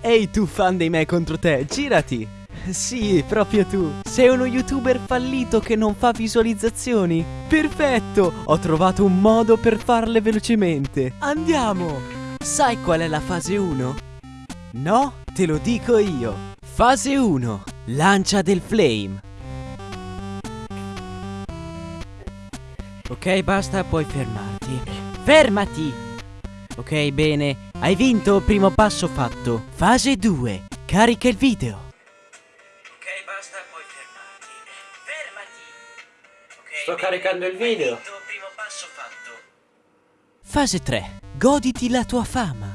Ehi tu fan dei me contro te, girati! Sì, proprio tu. Sei uno youtuber fallito che non fa visualizzazioni? Perfetto! Ho trovato un modo per farle velocemente. Andiamo! Sai qual è la fase 1? No? Te lo dico io. Fase 1. Lancia del flame. Ok, basta, puoi fermarti. Fermati! Ok, bene. Hai vinto, primo passo fatto. Fase 2. Carica il video. Ok, basta, puoi fermarti. Fermati! Ok, Sto caricando il video. Hai vinto, primo passo fatto. Fase 3. Goditi la tua fama.